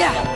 Yeah.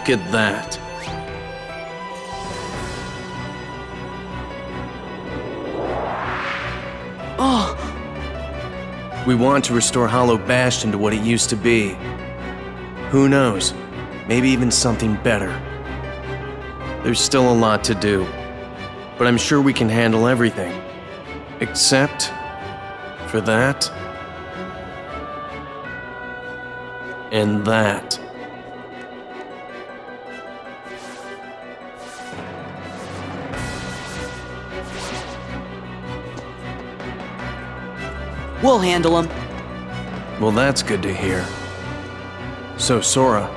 Look at that. Oh, We want to restore Hollow Bastion to what it used to be. Who knows? Maybe even something better. There's still a lot to do, but I'm sure we can handle everything. Except for that and that. We'll handle him. Well, that's good to hear. So, Sora,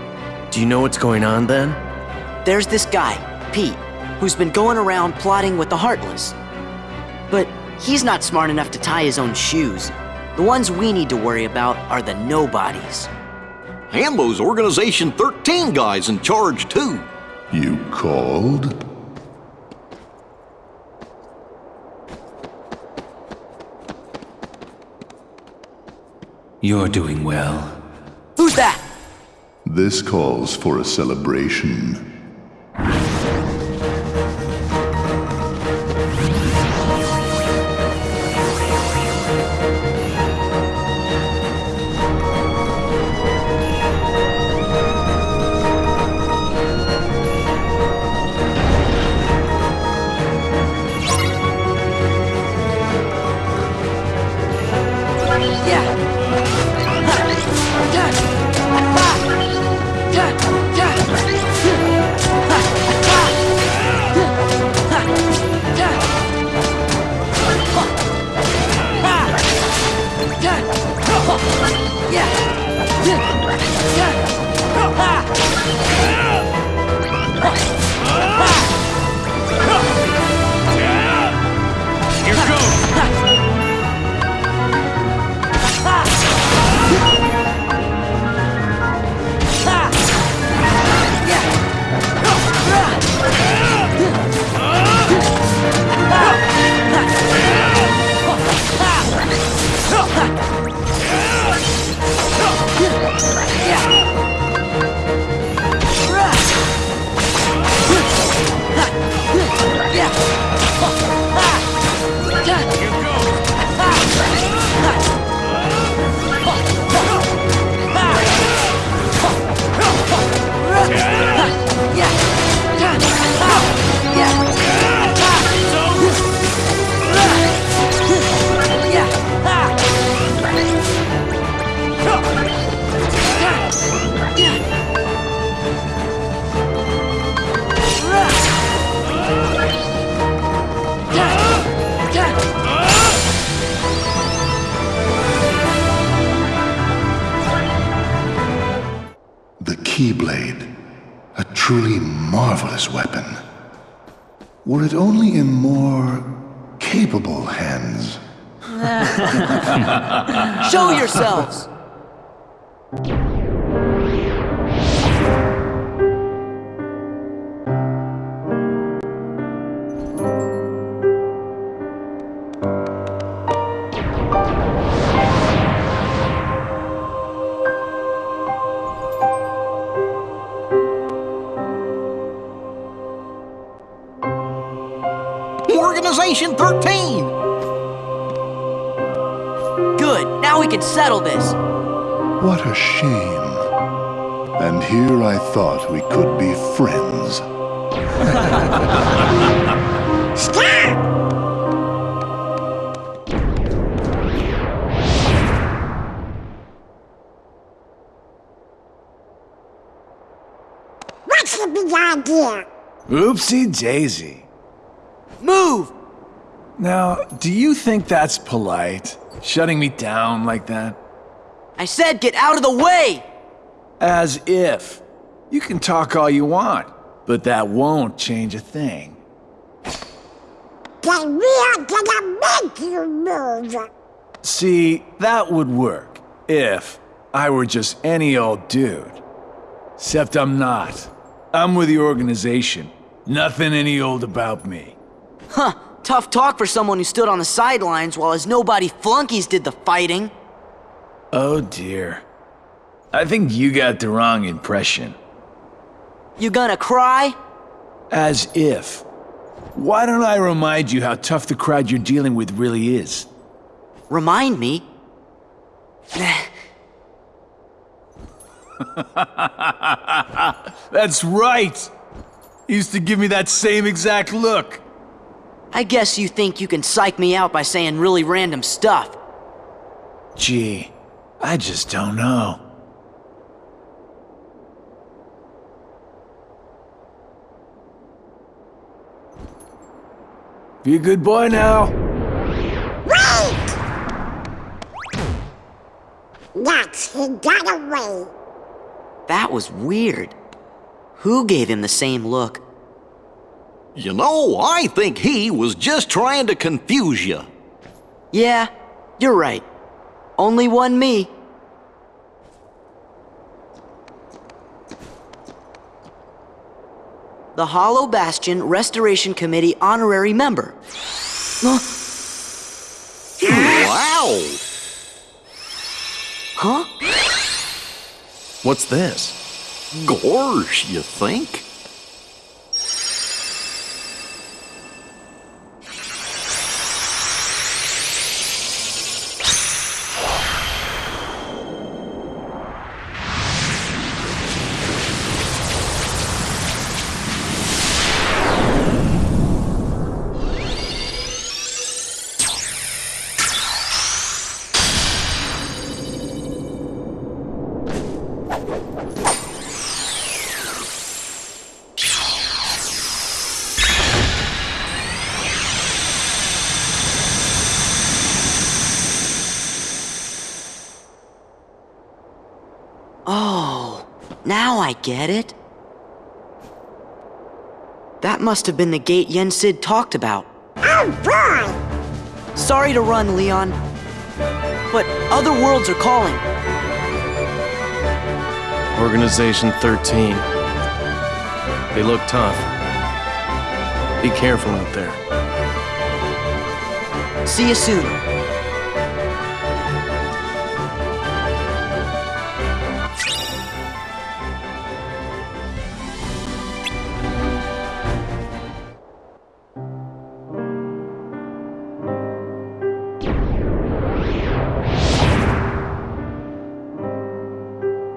do you know what's going on then? There's this guy, Pete, who's been going around plotting with the Heartless. But he's not smart enough to tie his own shoes. The ones we need to worry about are the nobodies. Hambo's Organization 13 guy's in charge, too. You called? You're doing well. Who's that? This calls for a celebration. Good, now we can settle this. What a shame. And here I thought we could be friends. What's the big idea? Oopsie daisy. Move! Now, do you think that's polite? Shutting me down like that? I said get out of the way! As if. You can talk all you want, but that won't change a thing. Then we are gonna make you move. See, that would work if I were just any old dude. Except I'm not. I'm with the organization. Nothing any old about me. Huh, tough talk for someone who stood on the sidelines while his nobody flunkies did the fighting. Oh dear. I think you got the wrong impression. You gonna cry? As if. Why don't I remind you how tough the crowd you're dealing with really is? Remind me? That's right! He used to give me that same exact look. I guess you think you can psych me out by saying really random stuff. Gee, I just don't know. Be a good boy now. Wait! Yes, he got away. That was weird. Who gave him the same look? You know, I think he was just trying to confuse you. Yeah, you're right. Only one me. The Hollow Bastion Restoration Committee honorary member. Huh? Wow! Huh? What's this? Gorge, you think? Get it. That must have been the gate Yen Sid talked about. Oh boy! Sorry to run, Leon. But other worlds are calling. Organization 13. They look tough. Be careful out there. See you soon.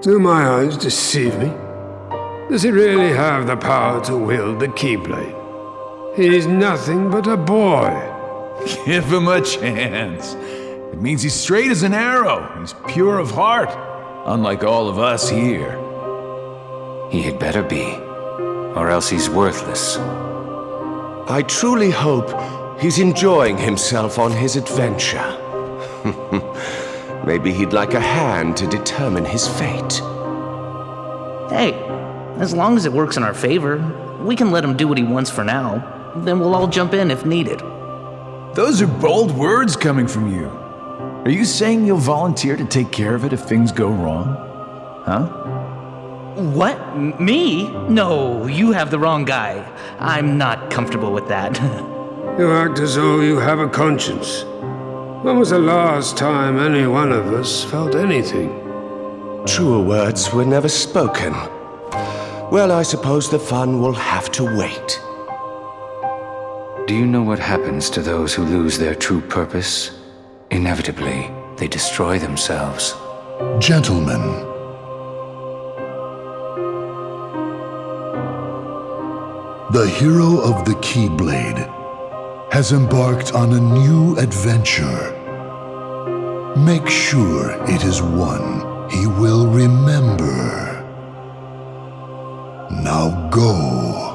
Do my eyes deceive me? Does he really have the power to wield the Keyblade? He's nothing but a boy. Give him a chance. It means he's straight as an arrow. He's pure of heart, unlike all of us here. He had better be, or else he's worthless. I truly hope he's enjoying himself on his adventure. Maybe he'd like a hand to determine his fate. Hey, as long as it works in our favor, we can let him do what he wants for now. Then we'll all jump in if needed. Those are bold words coming from you. Are you saying you'll volunteer to take care of it if things go wrong? Huh? What? M- Me? No, you have the wrong guy. I'm not comfortable with that. You act as though you have a conscience. When was the last time any one of us felt anything? Truer words were never spoken. Well, I suppose the fun will have to wait. Do you know what happens to those who lose their true purpose? Inevitably, they destroy themselves. Gentlemen, the hero of the Keyblade has embarked on a new adventure. Make sure it is one he will remember. Now go.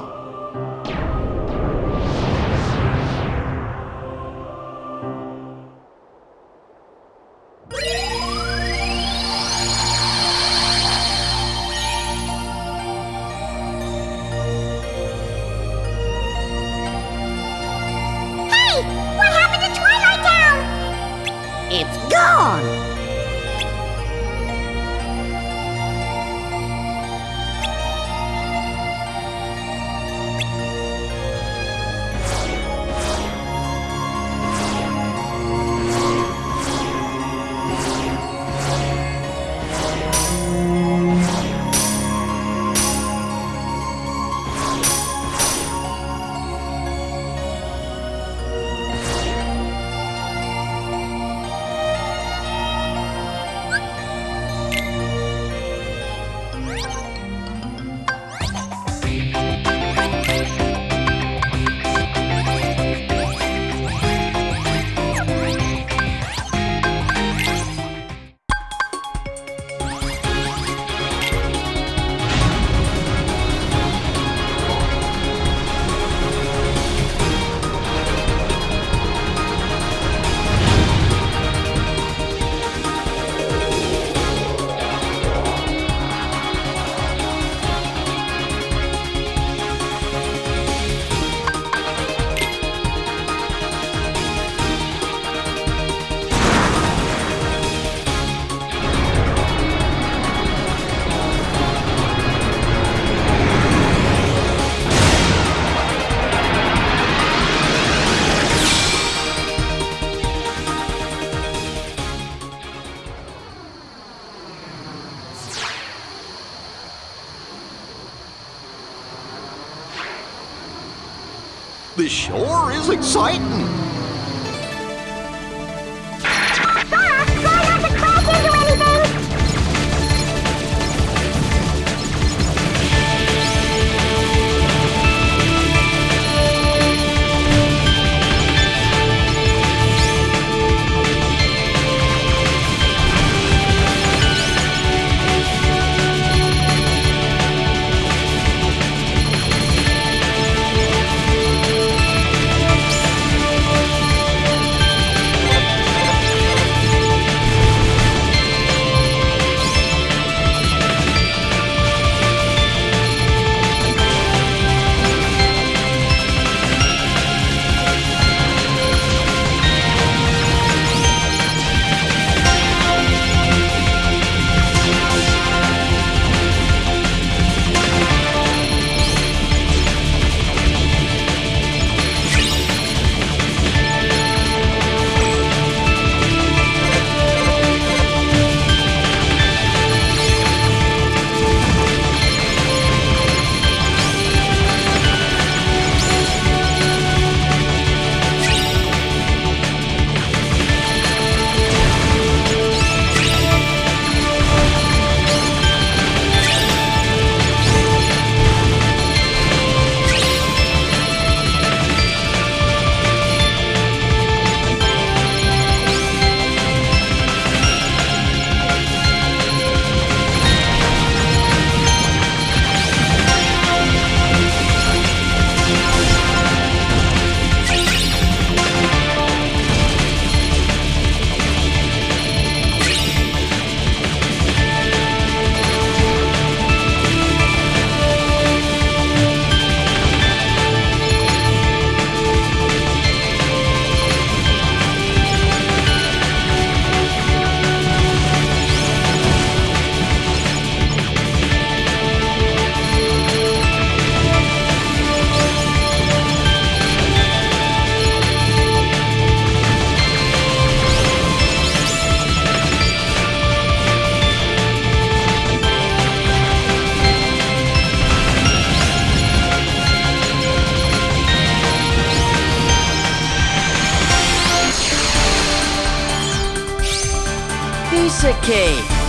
Classic-cade!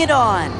It on!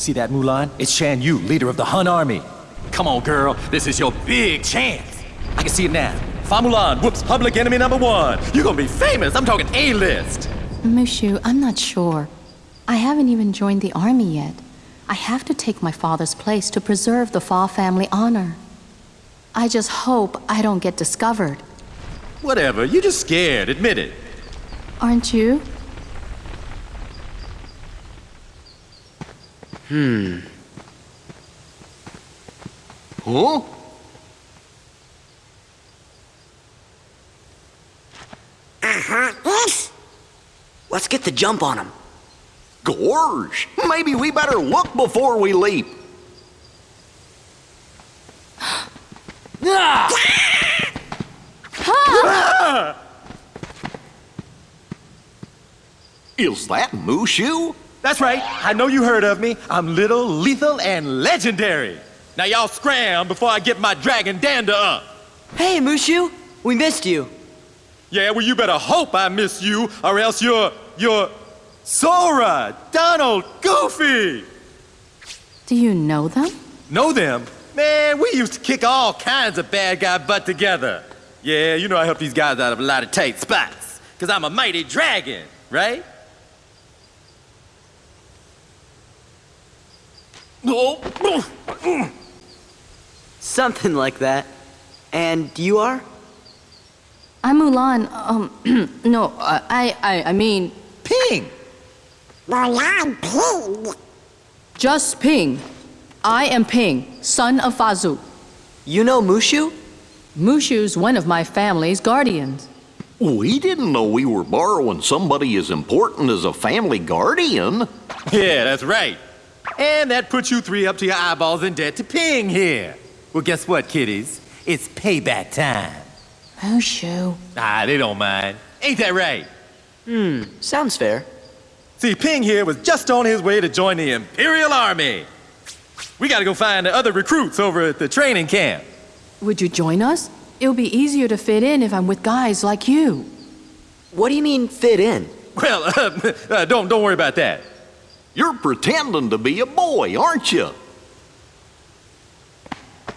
See that, Mulan? It's Shan Yu, leader of the Hun army. Come on, girl. This is your big chance. I can see it now. Fa Mulan whoops public enemy number one. You're gonna be famous. I'm talking A-list. Mushu, I'm not sure. I haven't even joined the army yet. I have to take my father's place to preserve the Fa family honor. I just hope I don't get discovered. Whatever. You're just scared. Admit it. Aren't you? Hmm. Huh? Uh-huh. Let's get the jump on him. Gorge, maybe we better look before we leap. Is that Mushu? That's right. I know you heard of me. I'm little, lethal, and legendary. Now y'all scram before I get my dragon dander up. Hey, Mushu, we missed you. Yeah, well, you better hope I miss you, or else you're, you're Sora, Donald, Goofy. Do you know them? Know them? Man, we used to kick all kinds of bad guy butt together. Yeah, you know I help these guys out of a lot of tight spots. Cause I'm a mighty dragon, right? Something like that. And you are? I'm Mulan. Um, no, uh, I, I, I mean. Ping! Mulan Ping. Just Ping. I am Ping, son of Fa Zhou. You know Mushu? Mushu's one of my family's guardians. We didn't know we were borrowing somebody as important as a family guardian. Yeah, that's right. And that puts you three up to your eyeballs in debt to Ping here. Well, guess what, kiddies? It's payback time. Mushu. Ah, they don't mind. Ain't that right? Hmm, sounds fair. See, Ping here was just on his way to join the Imperial Army. We gotta go find the other recruits over at the training camp. Would you join us? It'll be easier to fit in if I'm with guys like you. What do you mean, fit in? Well, uh, uh, don't, don't worry about that. You're pretending to be a boy, aren't you?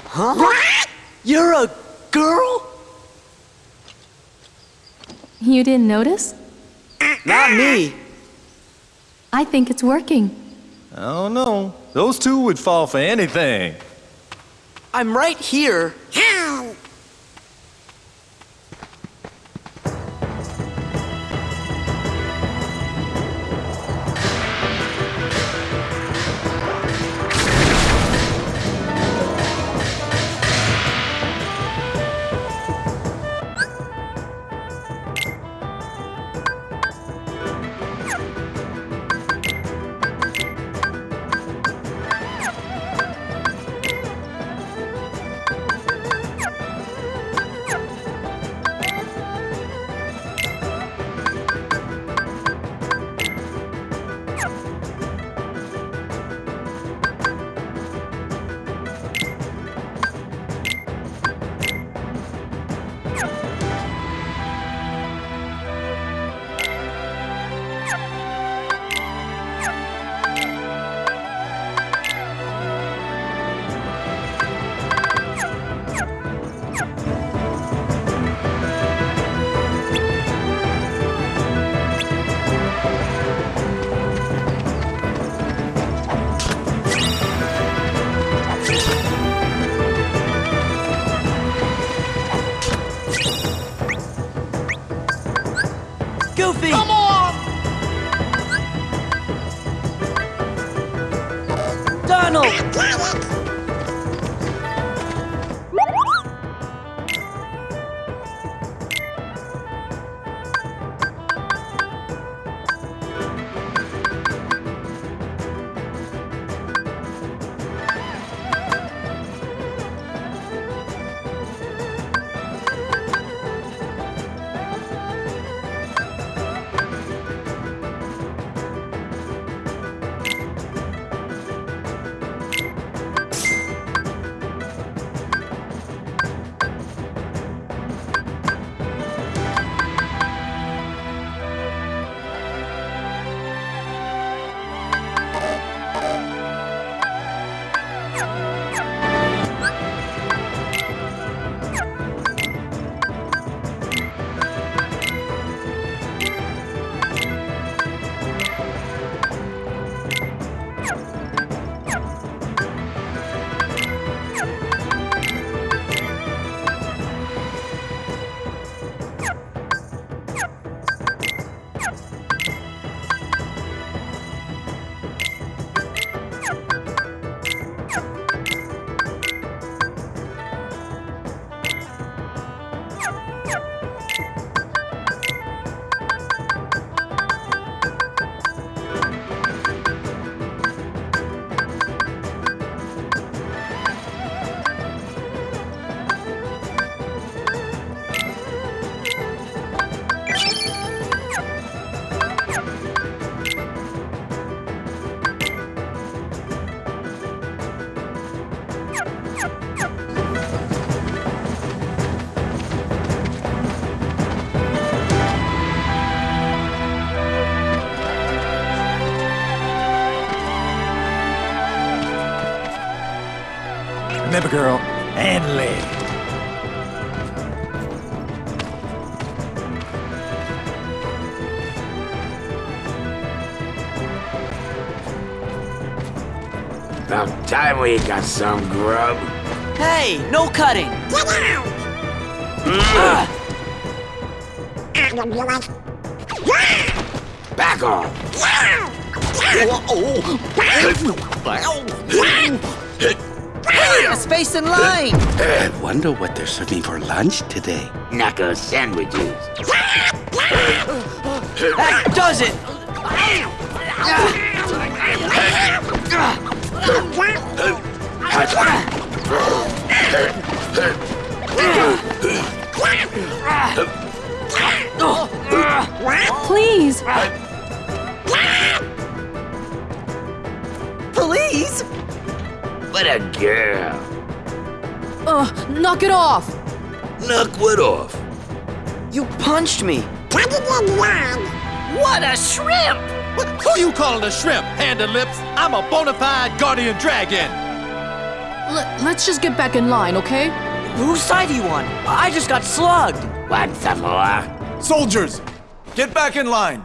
Huh? What? You're a girl? You didn't notice? Not me. I think it's working. I don't know. Those two would fall for anything. I'm right here. Remember, girl, and lady. About time we got some grub. Hey, no cutting! Mm. Ah. Back off! A space in line! I wonder what they're serving for lunch today. Knuckle sandwiches. That does it! Please! Knock it off! Knock what off? You punched me! What a shrimp! Who you calling a shrimp, hand and lips? I'm a bona fide guardian dragon. L- let's just get back in line, okay? Whose side are you on? I just got slugged! Want some more? Soldiers, get back in line.